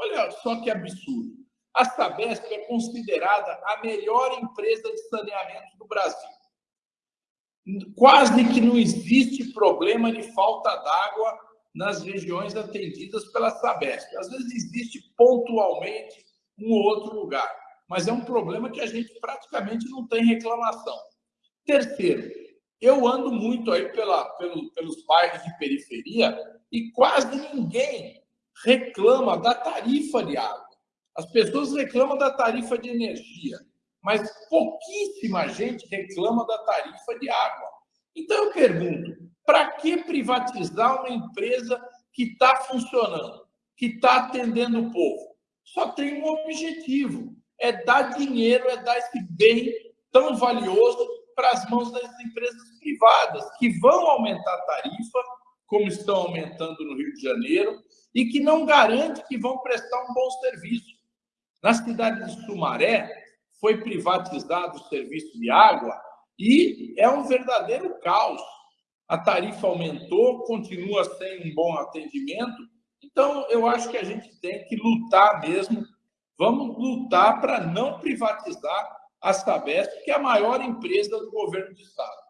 Olha só que absurdo. A Sabesp é considerada a melhor empresa de saneamento do Brasil. Quase que não existe problema de falta d'água nas regiões atendidas pela Sabesp. Às vezes existe pontualmente um outro lugar, mas é um problema que a gente praticamente não tem reclamação. Terceiro, eu ando muito aí pela, pelo, pelos bairros de periferia e quase ninguém reclama da tarifa de água. As pessoas reclamam da tarifa de energia, mas pouquíssima gente reclama da tarifa de água. Então eu pergunto: para que privatizar uma empresa que está funcionando, que está atendendo o povo? Só tem um objetivo: é dar dinheiro, é dar esse bem tão valioso para as mãos das empresas privadas, que vão aumentar a tarifa, como estão aumentando no Rio de Janeiro, e que não garante que vão prestar um bom serviço. Na cidade de Sumaré, foi privatizado o serviço de água e é um verdadeiro caos. A tarifa aumentou, continua sem um bom atendimento. Então, eu acho que a gente tem que lutar mesmo. Vamos lutar para não privatizar a Sabesp, que é a maior empresa do governo do Estado.